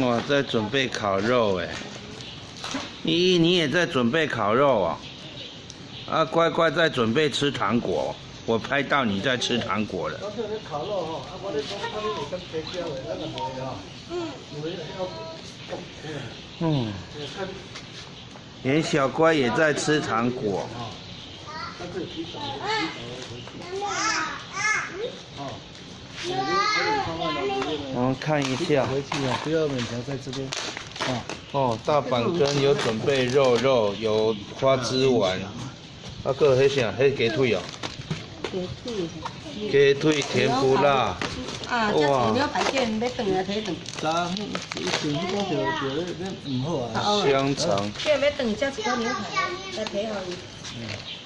我在准备烤肉哎，依依你也在准备烤肉啊？啊，乖乖在准备吃糖果，我拍到你在吃糖果了。嗯，连小乖也在吃糖果。我们看一下，回去啊，不要勉强在这边。哦哦，大板根有准备肉肉，有花枝丸，啊个迄啥，迄鸡腿哦。鸡腿。鸡腿甜不辣。啊，要炖啊，提炖。炸，以前就就咧咧唔好啊。香肠。这要炖，这一块牛排，来提好伊。嗯。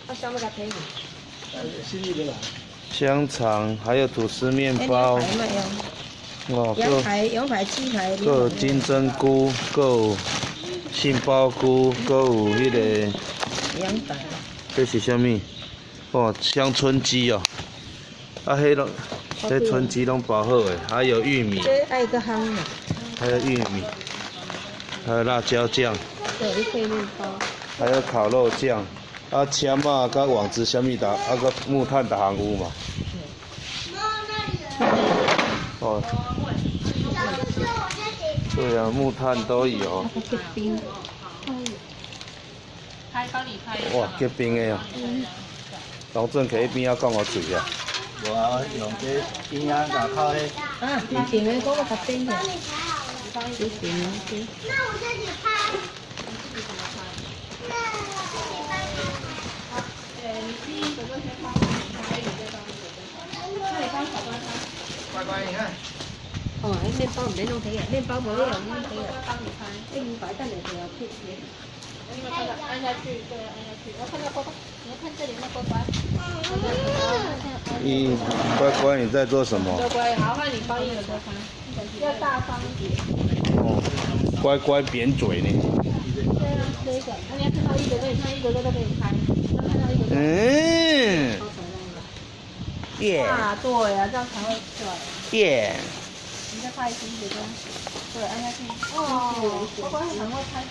啊，想要甲皮去。新意的啦。香肠，还有吐司面包。哦，羊排、羊排、鸡排。有金针菇，有杏鲍菇，有迄个。羊排。这是啥物？哦，香椿鸡哦。啊，迄拢，这春鸡拢包好诶，还有玉米。这爱个香的。还有玉米，还有辣椒酱。对，一块面包。还有烤肉酱。啊，签啊，甲网子什么的，啊个木炭的行有嘛？哦。对啊，木炭都有。哇，结冰的呀！老郑去边仔讲我嘴啊。我用这边仔牙靠咧。啊，结冰的嗰个特冰的。结冰的。那我自己拍。乖乖，你看。哦，那面包唔使弄皮嘅，面包冇呢样弄皮嘅。帮你拍，哎，你摆在里头要切切。那个按下去，对，按下去。我看到乖乖，你看这里那乖乖。嗯，乖乖，你在做什么？乖乖，好，换你帮一个乖乖，要大方一点。哦，乖乖扁嘴呢。对啊，这个，你要看到一个，你看一个个都给你拍。看到一个。嗯。耶！啊，对呀，这样才会！你再拍一点点，对，按下去。哦，乖乖很会拍。